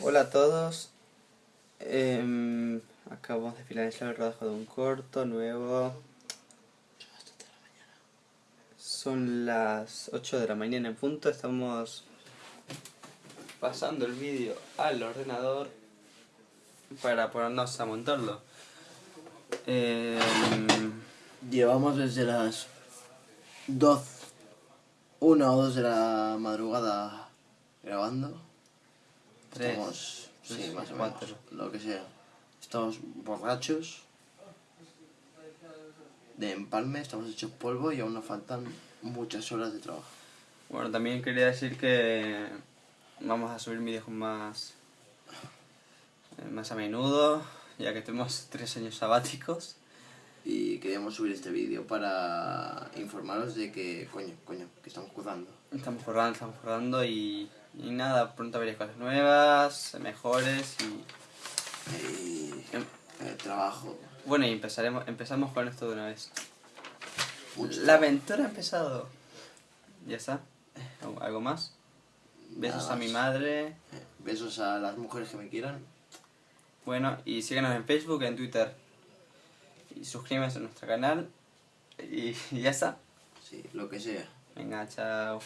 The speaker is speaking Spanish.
Hola a todos. Em, acabamos de finalizar el rodaje de un corto nuevo. Son las 8 de la mañana en punto. Estamos pasando el vídeo al ordenador para ponernos a montarlo. Em, Llevamos desde las 2, 1 o 2 de la madrugada grabando. Tres, Estamos, tres, sí, más o menos, cuatro. lo que sea. Estamos borrachos de empalme, estamos hechos polvo y aún nos faltan muchas horas de trabajo. bueno, también quería decir que vamos a subir vídeos más, más a menudo, ya que tenemos tres años sabáticos. Y queríamos subir este vídeo para informaros de que, coño, coño, que estamos currando. Estamos forrando, estamos forrando y, y nada, pronto veréis cosas nuevas, mejores y... Y Em. el trabajo. Bueno, y empezaremos, empezamos con esto de una vez. mucho La aventura ha empezado. ¿Ya está? ¿Algo- ¿Algo más? Besos a mi madre. Eh, Besos a las mujeres que me quieran. Bueno, y síganos en Facebook, en Twitter. Y suscríbanse a nuestro canal. Y, y ya está. Sí, lo que sea. Venga, chao.